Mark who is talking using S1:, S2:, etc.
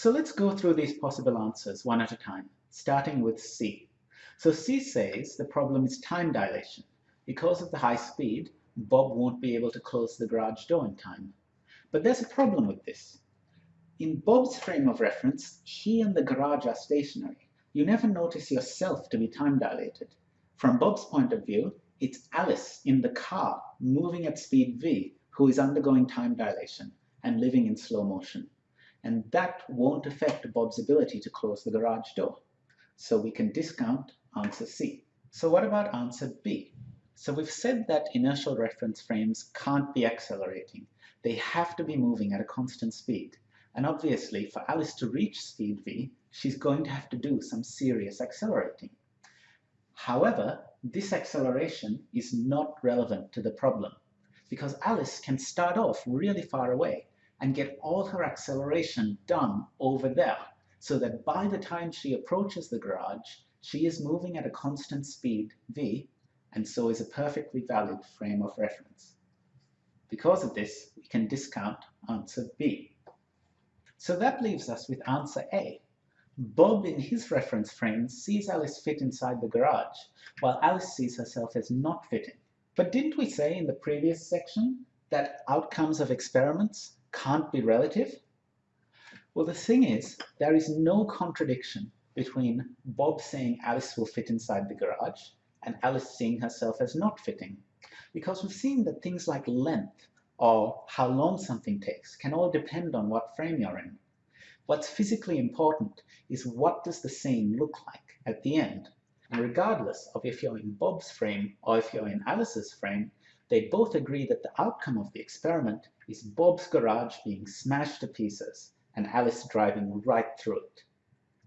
S1: So let's go through these possible answers one at a time, starting with C. So C says the problem is time dilation. Because of the high speed, Bob won't be able to close the garage door in time. But there's a problem with this. In Bob's frame of reference, he and the garage are stationary. You never notice yourself to be time dilated. From Bob's point of view, it's Alice in the car moving at speed v who is undergoing time dilation and living in slow motion. And that won't affect Bob's ability to close the garage door. So we can discount answer C. So what about answer B? So we've said that inertial reference frames can't be accelerating. They have to be moving at a constant speed. And obviously, for Alice to reach speed v, she's going to have to do some serious accelerating. However, this acceleration is not relevant to the problem because Alice can start off really far away and get all her acceleration done over there so that by the time she approaches the garage, she is moving at a constant speed v and so is a perfectly valid frame of reference. Because of this, we can discount answer B. So that leaves us with answer A. Bob in his reference frame sees Alice fit inside the garage, while Alice sees herself as not fitting. But didn't we say in the previous section that outcomes of experiments can't be relative? Well, the thing is, there is no contradiction between Bob saying Alice will fit inside the garage and Alice seeing herself as not fitting. Because we've seen that things like length or how long something takes can all depend on what frame you're in. What's physically important is what does the scene look like at the end. And regardless of if you're in Bob's frame or if you're in Alice's frame, they both agree that the outcome of the experiment is Bob's garage being smashed to pieces and Alice driving right through it.